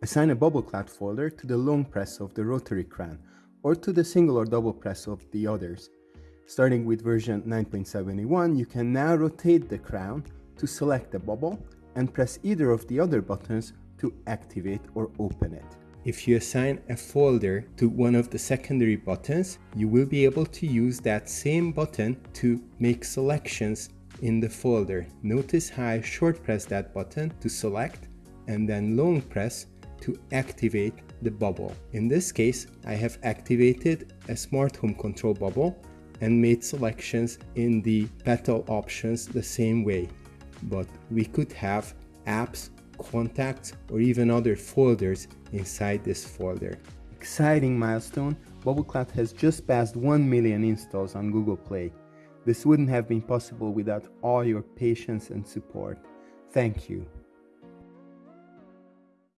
Assign a BubbleCloud folder to the long press of the rotary crown or to the single or double press of the others. Starting with version 9.71, you can now rotate the crown to select the bubble and press either of the other buttons to activate or open it. If you assign a folder to one of the secondary buttons, you will be able to use that same button to make selections in the folder. Notice how I short press that button to select and then long press to activate the bubble. In this case, I have activated a smart home control bubble and made selections in the petal options the same way. But we could have apps, contacts, or even other folders inside this folder. Exciting milestone, BubbleCloud has just passed 1 million installs on Google Play. This wouldn't have been possible without all your patience and support. Thank you.